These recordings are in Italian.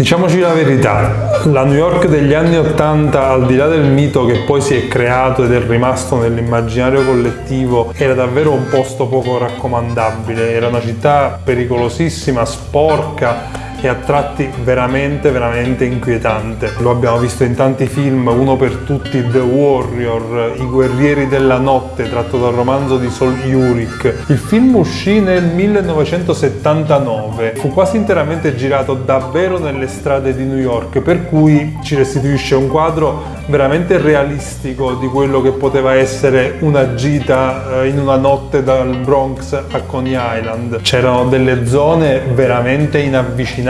Diciamoci la verità, la New York degli anni 80, al di là del mito che poi si è creato ed è rimasto nell'immaginario collettivo, era davvero un posto poco raccomandabile, era una città pericolosissima, sporca, e a tratti veramente veramente inquietante. Lo abbiamo visto in tanti film, uno per tutti The Warrior, I guerrieri della notte, tratto dal romanzo di Sol Yurik. Il film uscì nel 1979, fu quasi interamente girato davvero nelle strade di New York, per cui ci restituisce un quadro veramente realistico di quello che poteva essere una gita eh, in una notte dal Bronx a Coney Island. C'erano delle zone veramente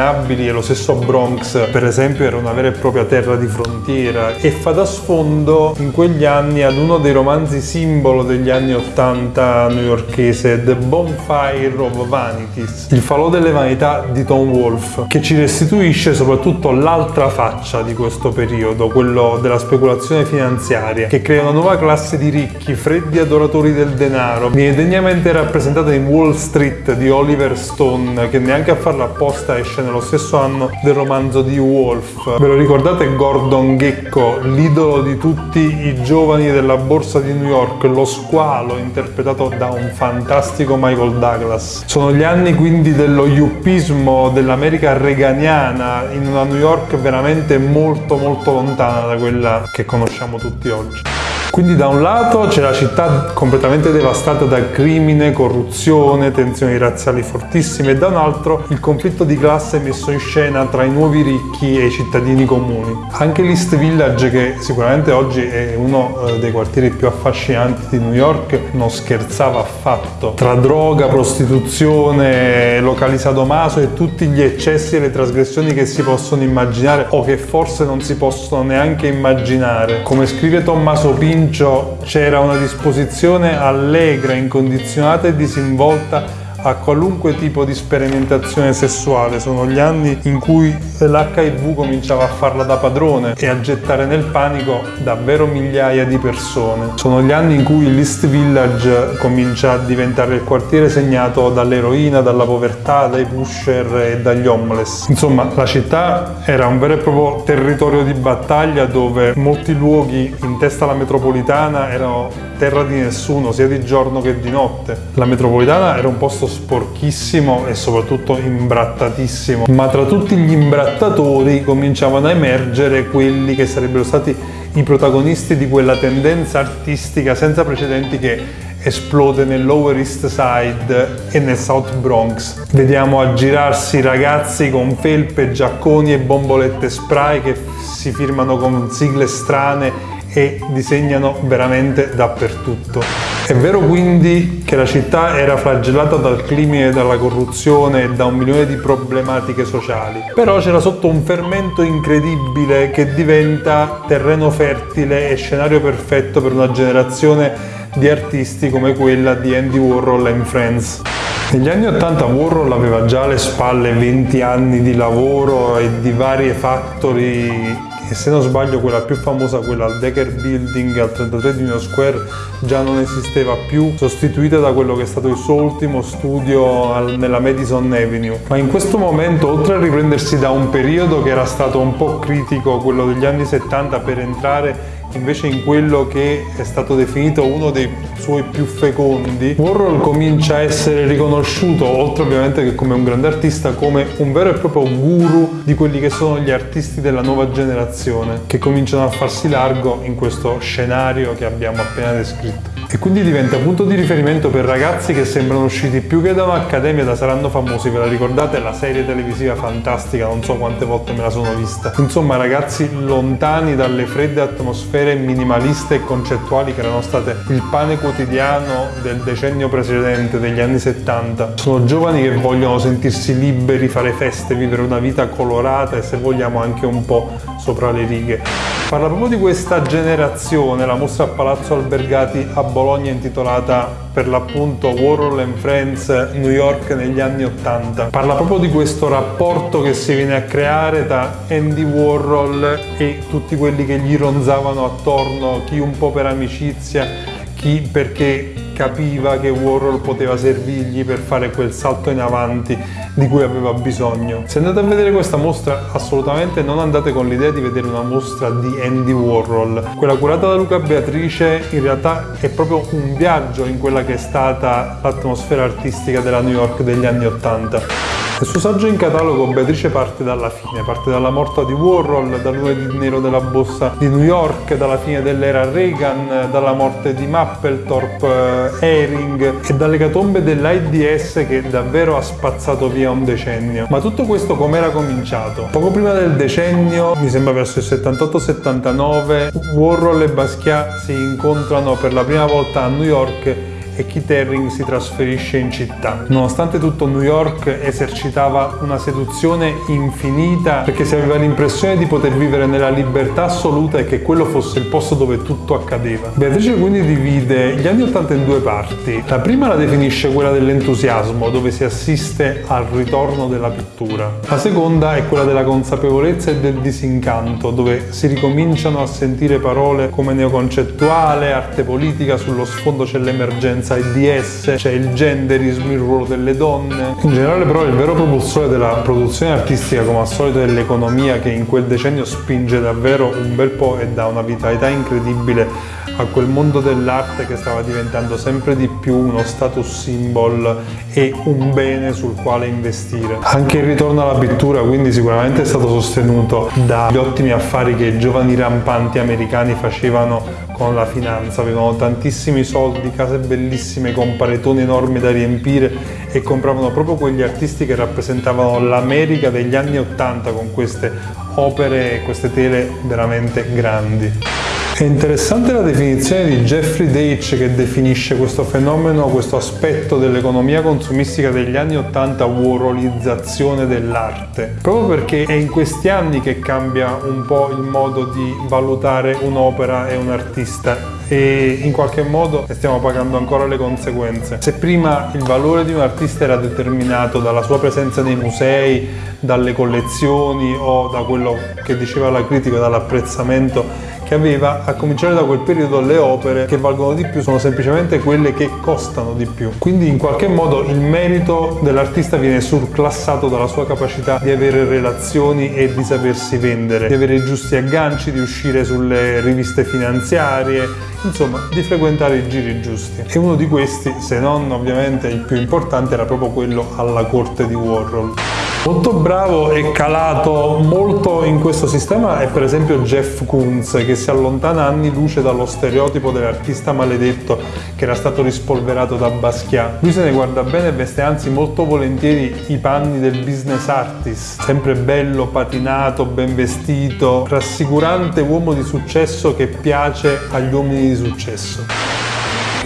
inavvicinabili e lo stesso Bronx per esempio era una vera e propria terra di frontiera e fa da sfondo in quegli anni ad uno dei romanzi simbolo degli anni 80 newyorkese The Bonfire of Vanities, il falò delle vanità di Tom Wolfe che ci restituisce soprattutto l'altra faccia di questo periodo, quello della speculazione finanziaria che crea una nuova classe di ricchi, freddi adoratori del denaro. Viene degnamente rappresentata in Wall Street di Oliver Stone che neanche a farla apposta esce nello stesso anno del romanzo di Wolf. Ve lo ricordate Gordon Gecko, l'idolo di tutti i giovani della borsa di New York, lo squalo interpretato da un fantastico Michael Douglas. Sono gli anni quindi dello yuppismo dell'America reganiana in una New York veramente molto molto lontana da quella che conosciamo tutti oggi. Quindi da un lato c'è la città completamente devastata da crimine, corruzione, tensioni razziali fortissime e da un altro il conflitto di classe messo in scena tra i nuovi ricchi e i cittadini comuni. Anche l'East Village, che sicuramente oggi è uno eh, dei quartieri più affascinanti di New York, non scherzava affatto. Tra droga, prostituzione, locali sadomaso e tutti gli eccessi e le trasgressioni che si possono immaginare o che forse non si possono neanche immaginare. Come scrive Tommaso Pinto, Comincio c'era una disposizione allegra, incondizionata e disinvolta a qualunque tipo di sperimentazione sessuale. Sono gli anni in cui l'HIV cominciava a farla da padrone e a gettare nel panico davvero migliaia di persone. Sono gli anni in cui l'East Village comincia a diventare il quartiere segnato dall'eroina, dalla povertà, dai pusher e dagli homeless. Insomma, la città era un vero e proprio territorio di battaglia dove molti luoghi in testa alla metropolitana erano terra di nessuno, sia di giorno che di notte. La metropolitana era un posto sporchissimo e soprattutto imbrattatissimo, ma tra tutti gli imbrattatori cominciavano a emergere quelli che sarebbero stati i protagonisti di quella tendenza artistica senza precedenti che esplode nel Lower East Side e nel South Bronx. Vediamo aggirarsi ragazzi con felpe, giacconi e bombolette spray che si firmano con sigle strane e disegnano veramente dappertutto. È vero quindi che la città era flagellata dal crimine, dalla corruzione e da un milione di problematiche sociali, però c'era sotto un fermento incredibile che diventa terreno fertile e scenario perfetto per una generazione di artisti come quella di Andy Warhol and Friends. Negli anni 80 Warhol aveva già alle spalle 20 anni di lavoro e di varie factory e se non sbaglio quella più famosa, quella al Decker Building al 33 di Union Square, già non esisteva più, sostituita da quello che è stato il suo ultimo studio al, nella Madison Avenue. Ma in questo momento, oltre a riprendersi da un periodo che era stato un po' critico, quello degli anni 70, per entrare invece in quello che è stato definito uno dei suoi più fecondi, Warhol comincia a essere riconosciuto, oltre ovviamente che come un grande artista, come un vero e proprio guru di quelli che sono gli artisti della nuova generazione, che cominciano a farsi largo in questo scenario che abbiamo appena descritto e quindi diventa punto di riferimento per ragazzi che sembrano usciti più che da un'accademia da Saranno Famosi, ve la ricordate? La serie televisiva fantastica, non so quante volte me la sono vista. Insomma ragazzi lontani dalle fredde atmosfere minimaliste e concettuali che erano state il pane quotidiano del decennio precedente, degli anni 70. Sono giovani che vogliono sentirsi liberi, fare feste, vivere una vita colorata e se vogliamo anche un po' sopra le righe. Parla proprio di questa generazione, la mostra a Palazzo Albergati a Bologna intitolata per l'appunto Warhol and Friends New York negli anni Ottanta. Parla proprio di questo rapporto che si viene a creare tra Andy Warhol e tutti quelli che gli ronzavano attorno, chi un po' per amicizia, chi perché capiva che Warhol poteva servirgli per fare quel salto in avanti di cui aveva bisogno. Se andate a vedere questa mostra assolutamente non andate con l'idea di vedere una mostra di Andy Warhol. Quella curata da Luca Beatrice in realtà è proprio un viaggio in quella che è stata l'atmosfera artistica della New York degli anni Ottanta. Nel suo saggio in catalogo Beatrice parte dalla fine, parte dalla morte di Warhol, dal lunedì nero della borsa di New York, dalla fine dell'era Reagan, dalla morte di Mapplethorpe, eh, Ehring e dalle catombe dell'AIDS che davvero ha spazzato via un decennio. Ma tutto questo come era cominciato? Poco prima del decennio, mi sembra verso il 78-79, Warhol e Basquiat si incontrano per la prima volta a New York e Keith Haring si trasferisce in città. Nonostante tutto New York esercitava una seduzione infinita perché si aveva l'impressione di poter vivere nella libertà assoluta e che quello fosse il posto dove tutto accadeva. Beatrice quindi divide gli anni 80 in due parti. La prima la definisce quella dell'entusiasmo, dove si assiste al ritorno della pittura. La seconda è quella della consapevolezza e del disincanto, dove si ricominciano a sentire parole come neoconcettuale, arte politica, sullo sfondo c'è l'emergenza violenza, il DS, c'è il genderismo, il ruolo delle donne. In generale però il vero propulsore della produzione artistica come al solito è l'economia che in quel decennio spinge davvero un bel po' e dà una vitalità incredibile a quel mondo dell'arte che stava diventando sempre di più uno status symbol e un bene sul quale investire. Anche il ritorno alla pittura quindi sicuramente è stato sostenuto dagli ottimi affari che i giovani rampanti americani facevano con la finanza, avevano tantissimi soldi, case bellissime con paretoni enormi da riempire e compravano proprio quegli artisti che rappresentavano l'America degli anni Ottanta con queste opere e queste tele veramente grandi. È interessante la definizione di Jeffrey Deitch che definisce questo fenomeno, questo aspetto dell'economia consumistica degli anni 80 warholizzazione dell'arte, proprio perché è in questi anni che cambia un po' il modo di valutare un'opera e un artista e in qualche modo ne stiamo pagando ancora le conseguenze. Se prima il valore di un artista era determinato dalla sua presenza nei musei, dalle collezioni o da quello che diceva la critica, dall'apprezzamento che aveva, a cominciare da quel periodo, le opere che valgono di più sono semplicemente quelle che costano di più. Quindi in qualche modo il merito dell'artista viene surclassato dalla sua capacità di avere relazioni e di sapersi vendere, di avere i giusti agganci, di uscire sulle riviste finanziarie, insomma di frequentare i giri giusti. E uno di questi, se non ovviamente il più importante, era proprio quello alla corte di Warhol. Molto bravo e calato molto in questo sistema è per esempio Jeff Koons che si allontana anni luce dallo stereotipo dell'artista maledetto che era stato rispolverato da Basquiat. Lui se ne guarda bene e veste anzi molto volentieri i panni del business artist, sempre bello, patinato, ben vestito, rassicurante uomo di successo che piace agli uomini di successo.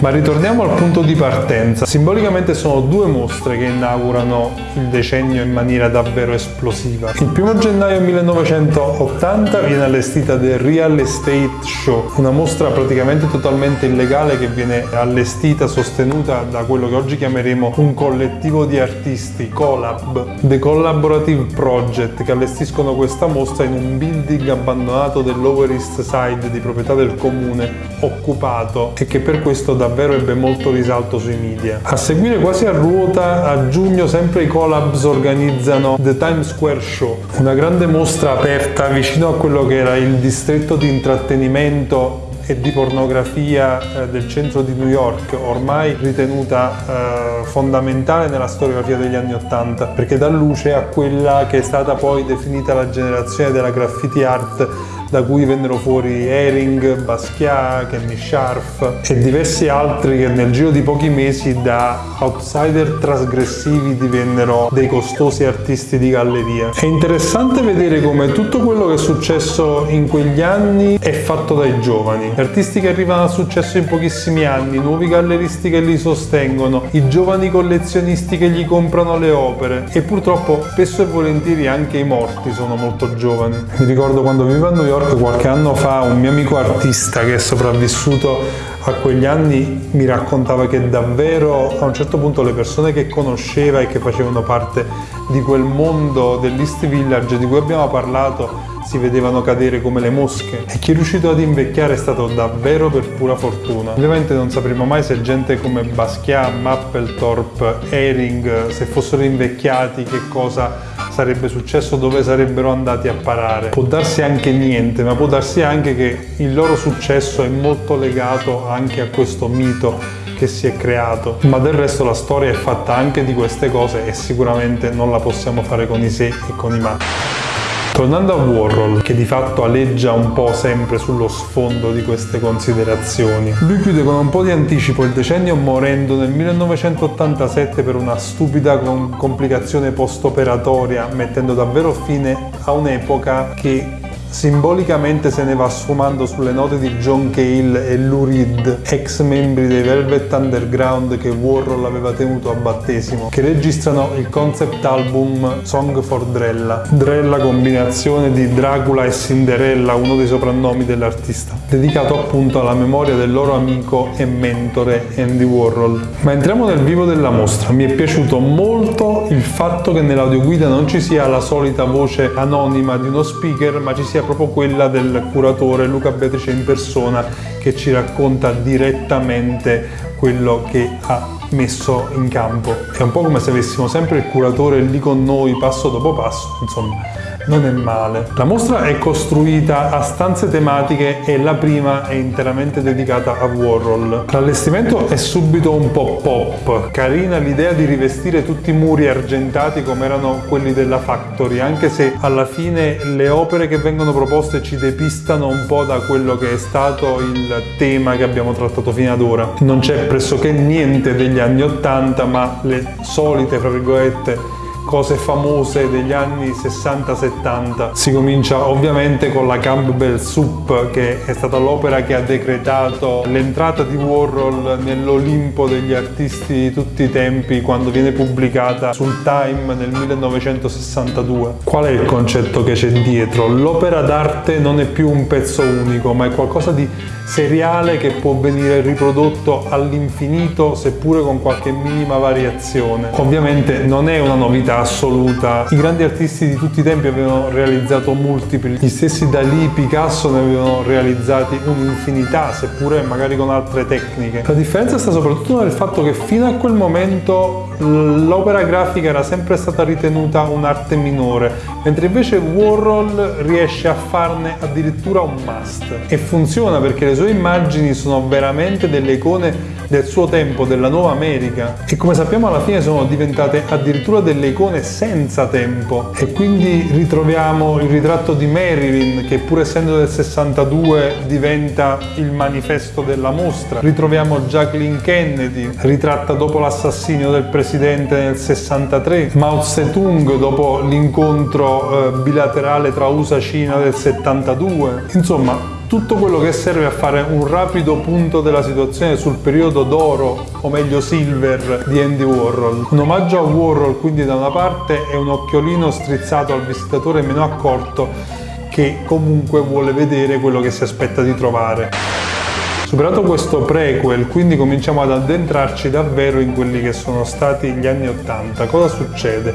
Ma ritorniamo al punto di partenza. Simbolicamente sono due mostre che inaugurano il decennio in maniera davvero esplosiva. Il primo gennaio 1980 viene allestita The Real Estate Show, una mostra praticamente totalmente illegale che viene allestita, sostenuta da quello che oggi chiameremo un collettivo di artisti, Collab, The Collaborative Project, che allestiscono questa mostra in un building abbandonato dell'Over East Side di proprietà del comune, occupato e che per questo da davvero ebbe molto risalto sui media. A seguire quasi a ruota, a giugno sempre i collabs organizzano The Times Square Show, una grande mostra aperta vicino a quello che era il distretto di intrattenimento e di pornografia eh, del centro di New York, ormai ritenuta eh, fondamentale nella storiografia degli anni Ottanta, perché dà luce a quella che è stata poi definita la generazione della graffiti art da cui vennero fuori Ehring, Basquiat, Kenny Scharf e diversi altri che nel giro di pochi mesi da outsider trasgressivi divennero dei costosi artisti di galleria. È interessante vedere come tutto quello che è successo in quegli anni è fatto dai giovani. Artisti che arrivano al successo in pochissimi anni, nuovi galleristi che li sostengono, i giovani collezionisti che gli comprano le opere e purtroppo spesso e volentieri anche i morti sono molto giovani. Mi ricordo quando vivevo a New York York qualche anno fa un mio amico artista che è sopravvissuto a quegli anni mi raccontava che davvero a un certo punto le persone che conosceva e che facevano parte di quel mondo dell'East Village di cui abbiamo parlato si vedevano cadere come le mosche e chi è riuscito ad invecchiare è stato davvero per pura fortuna. Ovviamente non sapremo mai se gente come Basquiat, Mapplethorpe, Ehring, se fossero invecchiati che cosa sarebbe successo, dove sarebbero andati a parare. Può darsi anche niente, ma può darsi anche che il loro successo è molto legato anche a questo mito che si è creato. Ma del resto la storia è fatta anche di queste cose e sicuramente non la possiamo fare con i se e con i ma. Tornando a Warhol, che di fatto aleggia un po' sempre sullo sfondo di queste considerazioni, lui chiude con un po' di anticipo il decennio morendo nel 1987 per una stupida complicazione post-operatoria, mettendo davvero fine a un'epoca che Simbolicamente se ne va sfumando sulle note di John Cale e Lou Reed, ex membri dei Velvet Underground che Warhol aveva tenuto a battesimo, che registrano il concept album Song for Drella. Drella combinazione di Dracula e Cinderella, uno dei soprannomi dell'artista, dedicato appunto alla memoria del loro amico e mentore Andy Warhol. Ma entriamo nel vivo della mostra. Mi è piaciuto molto il fatto che nell'audioguida non ci sia la solita voce anonima di uno speaker, ma ci sia proprio quella del curatore Luca Beatrice in persona che ci racconta direttamente quello che ha messo in campo. È un po' come se avessimo sempre il curatore lì con noi passo dopo passo, insomma non è male. La mostra è costruita a stanze tematiche e la prima è interamente dedicata a Warhol. L'allestimento è subito un po' pop, carina l'idea di rivestire tutti i muri argentati come erano quelli della Factory, anche se alla fine le opere che vengono proposte ci depistano un po' da quello che è stato il tema che abbiamo trattato fino ad ora. Non c'è pressoché niente degli anni 80, ma le solite, fra virgolette, cose famose degli anni 60-70. Si comincia ovviamente con la Campbell Soup che è stata l'opera che ha decretato l'entrata di Warhol nell'Olimpo degli artisti di tutti i tempi quando viene pubblicata sul Time nel 1962. Qual è il concetto che c'è dietro? L'opera d'arte non è più un pezzo unico ma è qualcosa di seriale che può venire riprodotto all'infinito seppure con qualche minima variazione. Ovviamente non è una novità assoluta, i grandi artisti di tutti i tempi avevano realizzato multipli, gli stessi Dalì, Picasso ne avevano realizzati un'infinità seppure magari con altre tecniche. La differenza sta soprattutto nel fatto che fino a quel momento l'opera grafica era sempre stata ritenuta un'arte minore, mentre invece Warhol riesce a farne addirittura un must e funziona perché le sue immagini sono veramente delle icone del suo tempo, della nuova America. E come sappiamo alla fine sono diventate addirittura delle icone senza tempo. E quindi ritroviamo il ritratto di Marilyn che pur essendo del 62 diventa il manifesto della mostra, ritroviamo Jacqueline Kennedy ritratta dopo l'assassinio del presidente nel 63, Mao Zedong dopo l'incontro eh, bilaterale tra USA-Cina del 72, insomma tutto quello che serve a fare un rapido punto della situazione sul periodo d'oro, o meglio silver, di Andy Warhol. Un omaggio a Warhol quindi da una parte e un occhiolino strizzato al visitatore meno accorto che comunque vuole vedere quello che si aspetta di trovare. Superato questo prequel, quindi cominciamo ad addentrarci davvero in quelli che sono stati gli anni 80. Cosa succede?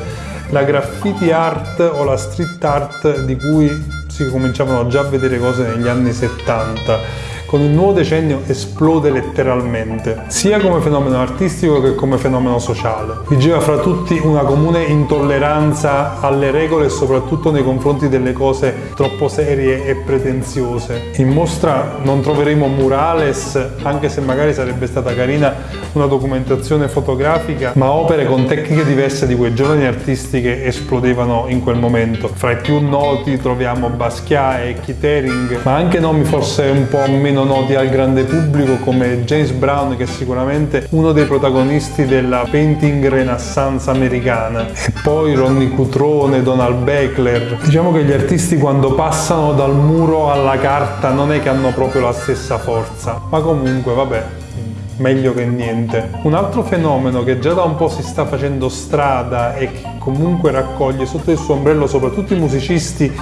La graffiti art o la street art di cui si cominciavano già a vedere cose negli anni 70 con il nuovo decennio esplode letteralmente, sia come fenomeno artistico che come fenomeno sociale. Vigeva fra tutti una comune intolleranza alle regole e soprattutto nei confronti delle cose troppo serie e pretenziose. In mostra non troveremo murales, anche se magari sarebbe stata carina una documentazione fotografica, ma opere con tecniche diverse di quei giovani artisti che esplodevano in quel momento. Fra i più noti troviamo Basquiat e Keith Haring, ma anche nomi forse un po' meno meno noti al grande pubblico come James Brown che è sicuramente uno dei protagonisti della painting renaissance americana e poi Ronnie Cutrone, Donald Beckler. Diciamo che gli artisti quando passano dal muro alla carta non è che hanno proprio la stessa forza, ma comunque vabbè, meglio che niente. Un altro fenomeno che già da un po' si sta facendo strada e che comunque raccoglie sotto il suo ombrello soprattutto i musicisti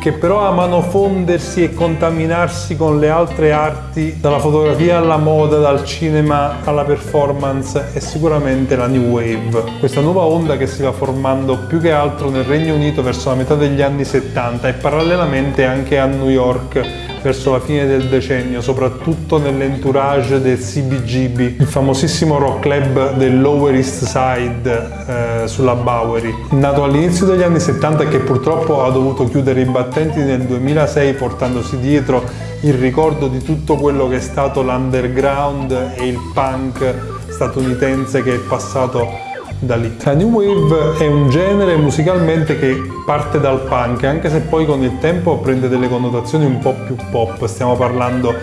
che però amano fondersi e contaminarsi con le altre arti, dalla fotografia alla moda, dal cinema alla performance, è sicuramente la New Wave. Questa nuova onda che si va formando più che altro nel Regno Unito verso la metà degli anni 70 e parallelamente anche a New York verso la fine del decennio, soprattutto nell'entourage del CBGB, il famosissimo rock club del Lower East Side eh, sulla Bowery. Nato all'inizio degli anni 70 e che purtroppo ha dovuto chiudere i battenti nel 2006 portandosi dietro il ricordo di tutto quello che è stato l'underground e il punk statunitense che è passato da lì. La New Wave è un genere musicalmente che parte dal punk, anche se poi con il tempo prende delle connotazioni un po' più pop. Stiamo parlando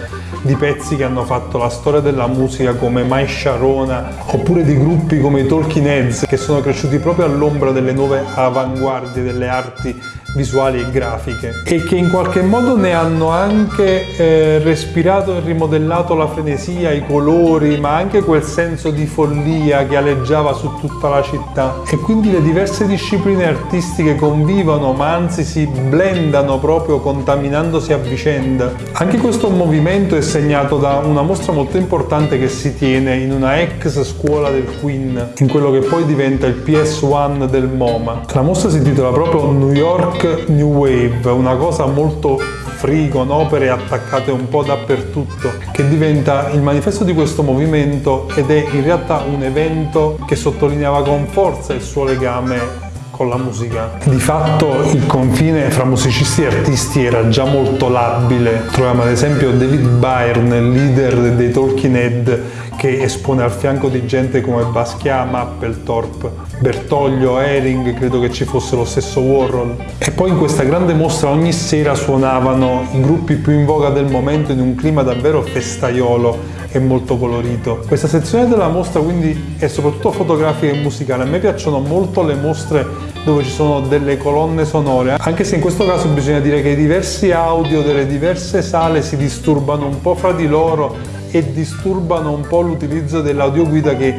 di pezzi che hanno fatto la storia della musica come Mai Sharona oppure di gruppi come i Talking Heads che sono cresciuti proprio all'ombra delle nuove avanguardie delle arti visuali e grafiche e che in qualche modo ne hanno anche eh, respirato e rimodellato la frenesia, i colori, ma anche quel senso di follia che aleggiava su tutta la città e quindi le diverse discipline artistiche convivono ma anzi si blendano proprio contaminandosi a vicenda. Anche questo movimento è segnato da una mostra molto importante che si tiene in una ex scuola del Queen, in quello che poi diventa il PS1 del MoMA. La mostra si intitola proprio New York New Wave, una cosa molto free con opere attaccate un po' dappertutto che diventa il manifesto di questo movimento ed è in realtà un evento che sottolineava con forza il suo legame con la musica. Di fatto il confine fra musicisti e artisti era già molto labile. Troviamo ad esempio David Byrne, leader dei Talking Head, che espone al fianco di gente come Basquiat, Mapplethorpe, Bertoglio, Ehring, credo che ci fosse lo stesso Warhol. E poi in questa grande mostra ogni sera suonavano i gruppi più in voga del momento in un clima davvero festaiolo e molto colorito. Questa sezione della mostra quindi è soprattutto fotografica e musicale. A me piacciono molto le mostre dove ci sono delle colonne sonore, anche se in questo caso bisogna dire che i diversi audio delle diverse sale si disturbano un po' fra di loro e disturbano un po' l'utilizzo dell'audioguida che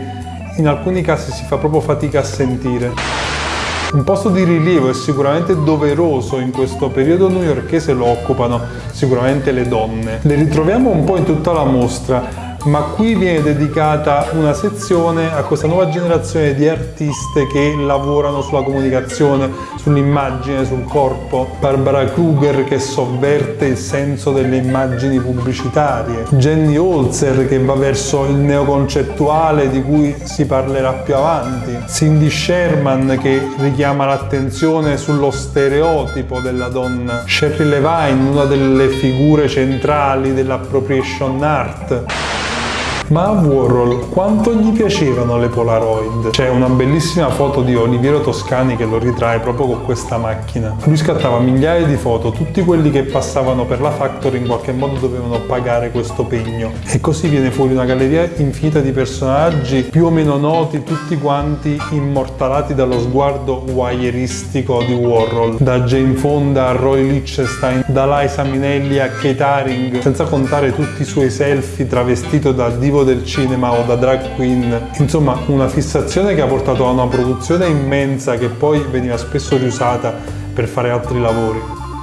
in alcuni casi si fa proprio fatica a sentire. Un posto di rilievo e sicuramente doveroso in questo periodo newyorkese lo occupano sicuramente le donne. Le ritroviamo un po' in tutta la mostra, ma qui viene dedicata una sezione a questa nuova generazione di artiste che lavorano sulla comunicazione, sull'immagine, sul corpo. Barbara Kruger che sovverte il senso delle immagini pubblicitarie. Jenny Holzer che va verso il neoconcettuale di cui si parlerà più avanti. Cindy Sherman che richiama l'attenzione sullo stereotipo della donna. Sherry Levine, una delle figure centrali dell'appropriation art. Ma a Warhol quanto gli piacevano le Polaroid? C'è una bellissima foto di Oliviero Toscani che lo ritrae proprio con questa macchina. Lui scattava migliaia di foto, tutti quelli che passavano per la Factory in qualche modo dovevano pagare questo pegno. E così viene fuori una galleria infinita di personaggi più o meno noti, tutti quanti immortalati dallo sguardo wieristico di Warhol. Da Jane Fonda a Roy Lichtenstein, da Liza Minelli a Kate Haring, senza contare tutti i suoi selfie travestito da divo divo del cinema o da drag queen, insomma una fissazione che ha portato a una produzione immensa che poi veniva spesso riusata per fare altri lavori.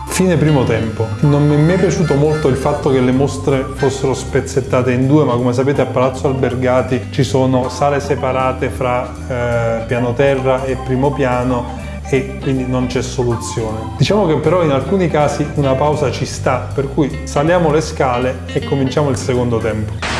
Fine primo tempo. Non mi è mai piaciuto molto il fatto che le mostre fossero spezzettate in due, ma come sapete a Palazzo Albergati ci sono sale separate fra eh, piano terra e primo piano e quindi non c'è soluzione. Diciamo che però in alcuni casi una pausa ci sta, per cui saliamo le scale e cominciamo il secondo tempo.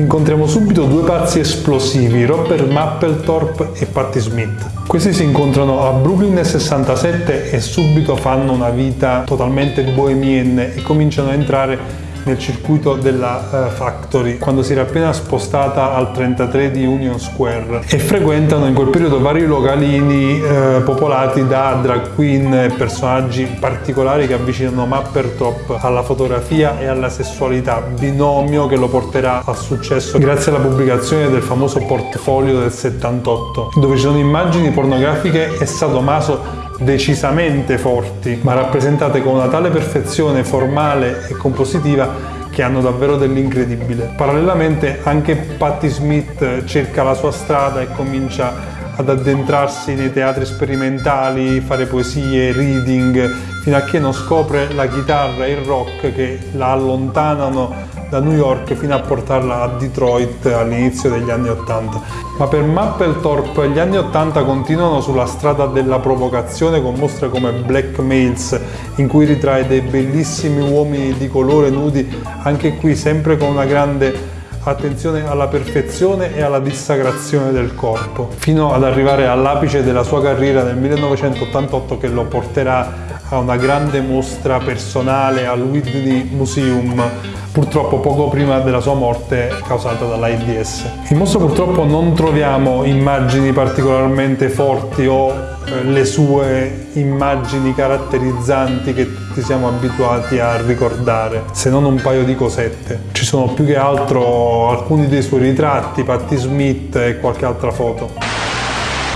Incontriamo subito due pazzi esplosivi, Robert Mapplethorpe e Patti Smith. Questi si incontrano a Brooklyn nel 67 e subito fanno una vita totalmente bohemienne e cominciano a entrare nel circuito della uh, Factory quando si era appena spostata al 33 di Union Square e frequentano in quel periodo vari localini uh, popolati da drag queen e personaggi particolari che avvicinano Mappertop alla fotografia e alla sessualità, binomio che lo porterà al successo grazie alla pubblicazione del famoso portfolio del 78 dove ci sono immagini pornografiche e sadomaso decisamente forti, ma rappresentate con una tale perfezione formale e compositiva che hanno davvero dell'incredibile. Parallelamente anche Patti Smith cerca la sua strada e comincia ad addentrarsi nei teatri sperimentali, fare poesie, reading, fino a che non scopre la chitarra e il rock che la allontanano da New York fino a portarla a Detroit all'inizio degli anni 80. Ma per Mapplethorpe gli anni 80 continuano sulla strada della provocazione con mostre come Blackmails in cui ritrae dei bellissimi uomini di colore nudi, anche qui sempre con una grande attenzione alla perfezione e alla dissacrazione del corpo, fino ad arrivare all'apice della sua carriera nel 1988 che lo porterà a una grande mostra personale al Whitney Museum purtroppo poco prima della sua morte causata dall'AIDS. In mostra purtroppo non troviamo immagini particolarmente forti o eh, le sue immagini caratterizzanti che tutti siamo abituati a ricordare, se non un paio di cosette. Ci sono più che altro alcuni dei suoi ritratti, Patti Smith e qualche altra foto.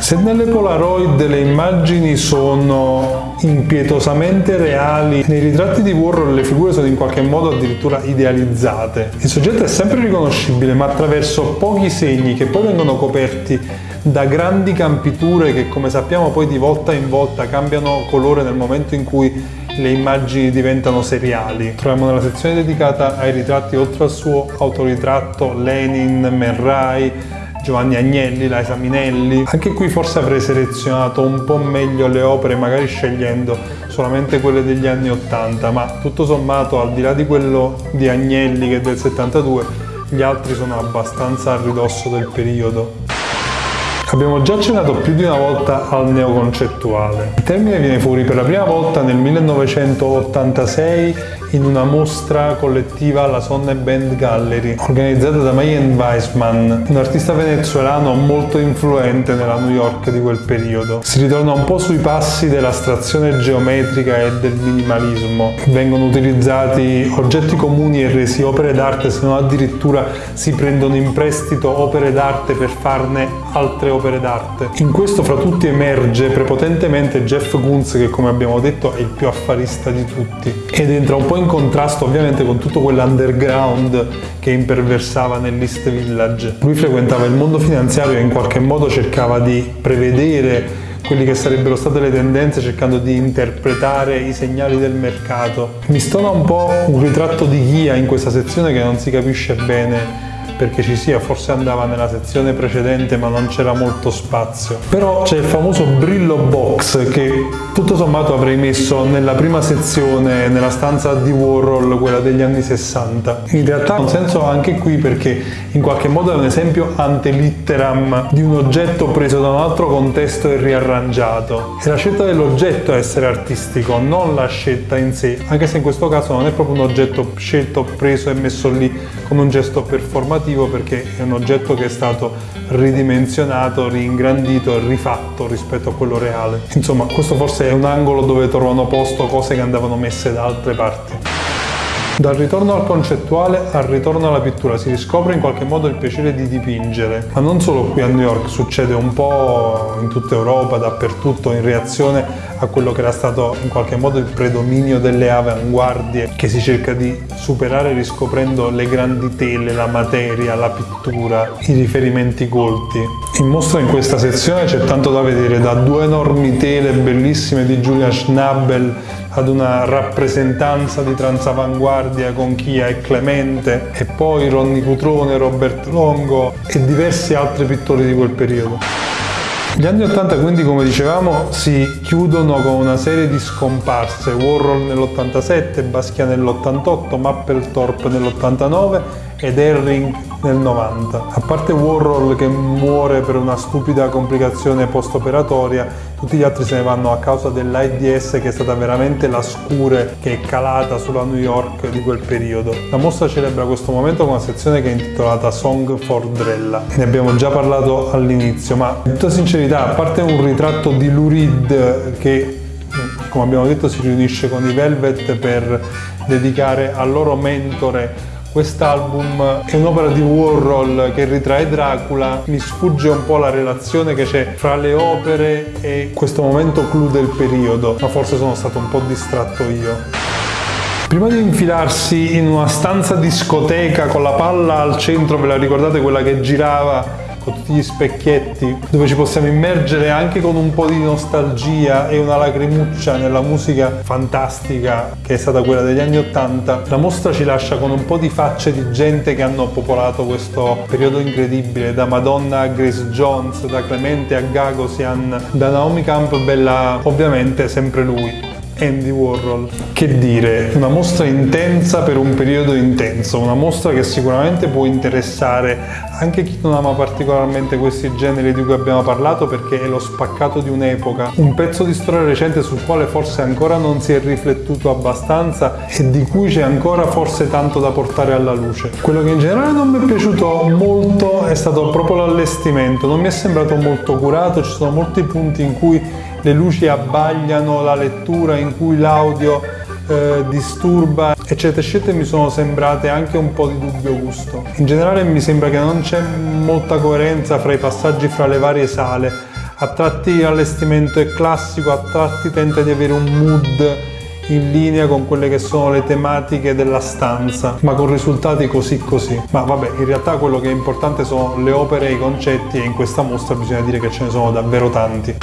Se nelle Polaroid le immagini sono impietosamente reali, nei ritratti di Warhol le figure sono in qualche modo addirittura idealizzate. Il soggetto è sempre riconoscibile, ma attraverso pochi segni che poi vengono coperti da grandi campiture che come sappiamo poi di volta in volta cambiano colore nel momento in cui le immagini diventano seriali. Troviamo nella sezione dedicata ai ritratti oltre al suo autoritratto Lenin, Man Ray, Giovanni Agnelli, Laisa Minelli. Anche qui forse avrei selezionato un po' meglio le opere, magari scegliendo solamente quelle degli anni 80, ma tutto sommato al di là di quello di Agnelli che è del 72, gli altri sono abbastanza a ridosso del periodo. Abbiamo già accennato più di una volta al neoconcettuale. Il termine viene fuori per la prima volta nel 1986 in una mostra collettiva alla Sonne Band Gallery, organizzata da Mayen Weissman, un artista venezuelano molto influente nella New York di quel periodo. Si ritorna un po' sui passi dell'astrazione geometrica e del minimalismo. Vengono utilizzati oggetti comuni e resi opere d'arte, se non addirittura si prendono in prestito opere d'arte per farne altre opere d'arte. In questo fra tutti emerge prepotentemente Jeff Koons che come abbiamo detto è il più affarista di tutti ed entra un po' in in contrasto ovviamente con tutto quell'underground che imperversava nell'East Village. Lui frequentava il mondo finanziario e in qualche modo cercava di prevedere quelli che sarebbero state le tendenze cercando di interpretare i segnali del mercato. Mi stona un po' un ritratto di Ghia in questa sezione che non si capisce bene perché ci sia, forse andava nella sezione precedente ma non c'era molto spazio. Però c'è il famoso Brillo Box che tutto sommato avrei messo nella prima sezione, nella stanza di Warhol, quella degli anni 60. In realtà ha un senso anche qui perché in qualche modo è un esempio ante litteram di un oggetto preso da un altro contesto e riarrangiato. È la scelta dell'oggetto a essere artistico, non la scelta in sé, anche se in questo caso non è proprio un oggetto scelto, preso e messo lì come un gesto performativo innovativo perché è un oggetto che è stato ridimensionato, ringrandito e rifatto rispetto a quello reale. Insomma, questo forse è un angolo dove trovano posto cose che andavano messe da altre parti. Dal ritorno al concettuale al ritorno alla pittura si riscopre in qualche modo il piacere di dipingere, ma non solo qui a New York, succede un po' in tutta Europa, dappertutto, in reazione a quello che era stato in qualche modo il predominio delle avanguardie che si cerca di superare riscoprendo le grandi tele, la materia, la pittura, i riferimenti colti. In mostra in questa sezione c'è tanto da vedere, da due enormi tele bellissime di Julia Schnabel ad una rappresentanza di transavanguardia con Chia e Clemente e poi Ronny Cutrone, Robert Longo e diversi altri pittori di quel periodo. Gli anni 80 quindi come dicevamo si chiudono con una serie di scomparse, Warhol nell'87, Basquiat nell'88, Mapplethorpe nell'89 ed Herring nel 90. A parte Warhol che muore per una stupida complicazione post-operatoria, tutti gli altri se ne vanno a causa dell'AIDS che è stata veramente la scure che è calata sulla New York di quel periodo. La mostra celebra questo momento con una sezione che è intitolata Song for Drella. Ne abbiamo già parlato all'inizio, ma in tutta sincerità, a parte un ritratto di Lou Reed che come abbiamo detto si riunisce con i Velvet per dedicare al loro mentore Quest'album è un'opera di Warhol che ritrae Dracula, mi sfugge un po' la relazione che c'è fra le opere e questo momento clou del periodo, ma forse sono stato un po' distratto io. Prima di infilarsi in una stanza discoteca con la palla al centro, ve la ricordate quella che girava con tutti gli specchietti, dove ci possiamo immergere anche con un po' di nostalgia e una lacrimuccia nella musica fantastica che è stata quella degli anni Ottanta, la mostra ci lascia con un po' di facce di gente che hanno popolato questo periodo incredibile, da Madonna a Grace Jones, da Clemente a Gagosian, da Naomi Campbell a ovviamente sempre lui. Andy Warhol. Che dire, una mostra intensa per un periodo intenso, una mostra che sicuramente può interessare anche chi non ama particolarmente questi generi di cui abbiamo parlato perché è lo spaccato di un'epoca, un pezzo di storia recente sul quale forse ancora non si è riflettuto abbastanza e di cui c'è ancora forse tanto da portare alla luce. Quello che in generale non mi è piaciuto molto è stato proprio l'allestimento, non mi è sembrato molto curato, ci sono molti punti in cui le luci abbagliano la lettura, in cui l'audio eh, disturba, eccetera, eccetera, mi sono sembrate anche un po' di dubbio gusto. In generale mi sembra che non c'è molta coerenza fra i passaggi fra le varie sale. A tratti l'allestimento è classico, a tratti tenta di avere un mood in linea con quelle che sono le tematiche della stanza, ma con risultati così così. Ma vabbè, in realtà quello che è importante sono le opere e i concetti e in questa mostra bisogna dire che ce ne sono davvero tanti.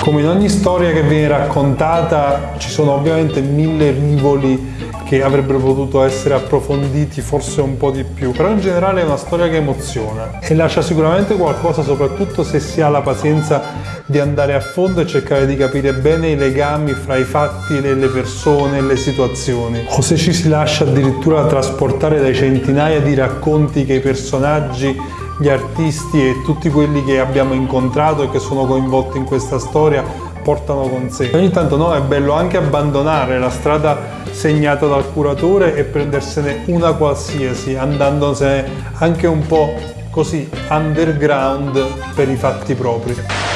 Come in ogni storia che viene raccontata ci sono ovviamente mille rivoli che avrebbero potuto essere approfonditi forse un po' di più, però in generale è una storia che emoziona e lascia sicuramente qualcosa soprattutto se si ha la pazienza di andare a fondo e cercare di capire bene i legami fra i fatti le persone le situazioni. O se ci si lascia addirittura trasportare dai centinaia di racconti che i personaggi gli artisti e tutti quelli che abbiamo incontrato e che sono coinvolti in questa storia portano con sé. Ogni tanto no, è bello anche abbandonare la strada segnata dal curatore e prendersene una qualsiasi, andandosene anche un po' così underground per i fatti propri.